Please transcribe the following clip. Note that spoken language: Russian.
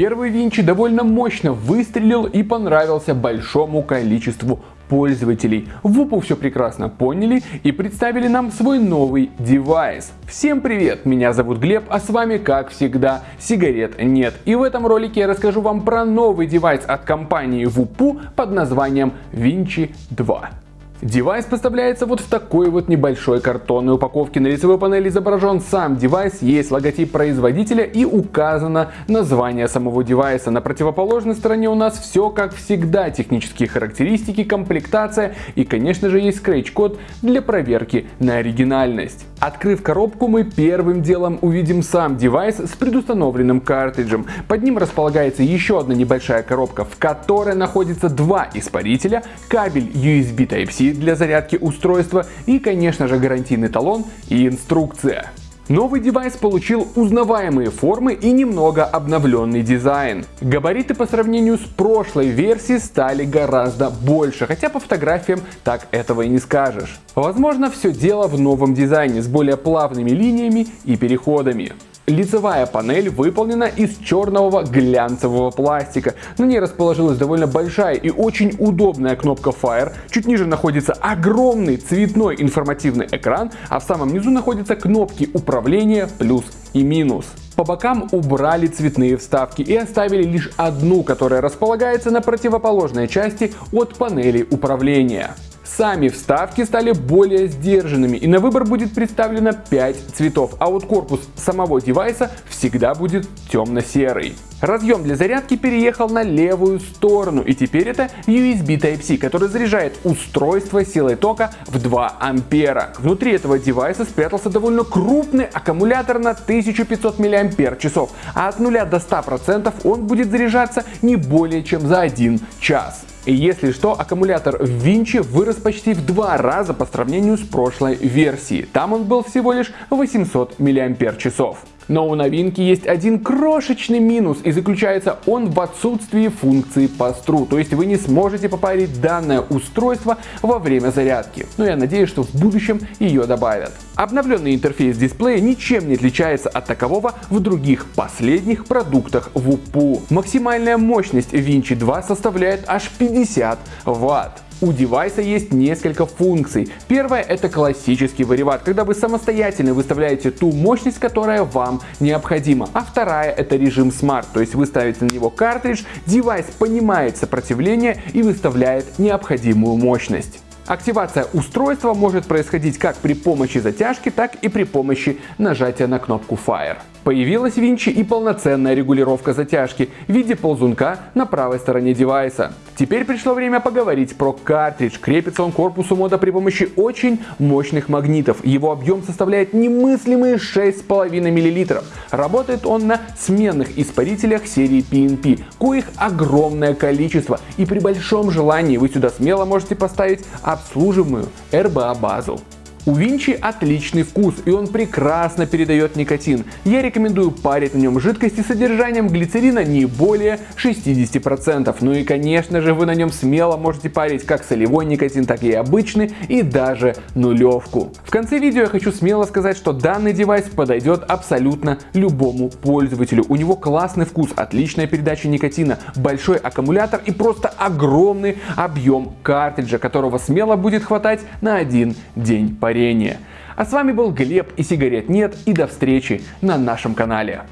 Первый Vinci довольно мощно выстрелил и понравился большому количеству пользователей. VooPoo все прекрасно поняли и представили нам свой новый девайс. Всем привет, меня зовут Глеб, а с вами как всегда сигарет нет. И в этом ролике я расскажу вам про новый девайс от компании VooPoo под названием Vinci 2. Девайс поставляется вот в такой вот небольшой картонной упаковке. На лицевой панели изображен сам девайс, есть логотип производителя и указано название самого девайса. На противоположной стороне у нас все как всегда. Технические характеристики, комплектация и конечно же есть скретч-код для проверки на оригинальность. Открыв коробку мы первым делом увидим сам девайс с предустановленным картриджем. Под ним располагается еще одна небольшая коробка, в которой находится два испарителя, кабель USB Type-C для зарядки устройства и, конечно же, гарантийный талон и инструкция. Новый девайс получил узнаваемые формы и немного обновленный дизайн. Габариты по сравнению с прошлой версией стали гораздо больше, хотя по фотографиям так этого и не скажешь. Возможно все дело в новом дизайне с более плавными линиями и переходами. Лицевая панель выполнена из черного глянцевого пластика. На ней расположилась довольно большая и очень удобная кнопка Fire. Чуть ниже находится огромный цветной информативный экран, а в самом низу находятся кнопки управления плюс и минус. По бокам убрали цветные вставки и оставили лишь одну, которая располагается на противоположной части от панели управления. Сами вставки стали более сдержанными и на выбор будет представлено 5 цветов, а вот корпус самого девайса всегда будет темно-серый. Разъем для зарядки переехал на левую сторону и теперь это USB Type-C, который заряжает устройство силой тока в 2 ампера. Внутри этого девайса спрятался довольно крупный аккумулятор на 1500 мАч, а от 0 до 100% он будет заряжаться не более чем за 1 час. И если что, аккумулятор в Винчи вырос почти в два раза по сравнению с прошлой версией. Там он был всего лишь 800 мАч. Но у новинки есть один крошечный минус и заключается он в отсутствии функции пастру, то есть вы не сможете попарить данное устройство во время зарядки. Но я надеюсь, что в будущем ее добавят. Обновленный интерфейс дисплея ничем не отличается от такового в других последних продуктах WUPU. Максимальная мощность Vinci 2 составляет аж 50 Вт. У девайса есть несколько функций. Первая это классический вариват, когда вы самостоятельно выставляете ту мощность, которая вам необходима. А вторая это режим Smart, то есть вы ставите на него картридж, девайс понимает сопротивление и выставляет необходимую мощность. Активация устройства может происходить как при помощи затяжки, так и при помощи нажатия на кнопку Fire. Появилась в Винчи и полноценная регулировка затяжки в виде ползунка на правой стороне девайса. Теперь пришло время поговорить про картридж. Крепится он к корпусу мода при помощи очень мощных магнитов. Его объем составляет немыслимые 6,5 мл. Работает он на сменных испарителях серии PNP, коих огромное количество. И при большом желании вы сюда смело можете поставить обслуживаемую RBA базу. У Винчи отличный вкус и он прекрасно передает никотин. Я рекомендую парить на нем жидкости с содержанием глицерина не более 60%. Ну и конечно же вы на нем смело можете парить как солевой никотин, так и обычный и даже нулевку. В конце видео я хочу смело сказать, что данный девайс подойдет абсолютно любому пользователю. У него классный вкус, отличная передача никотина, большой аккумулятор и просто огромный объем картриджа, которого смело будет хватать на один день парения. А с вами был Глеб и сигарет нет и до встречи на нашем канале.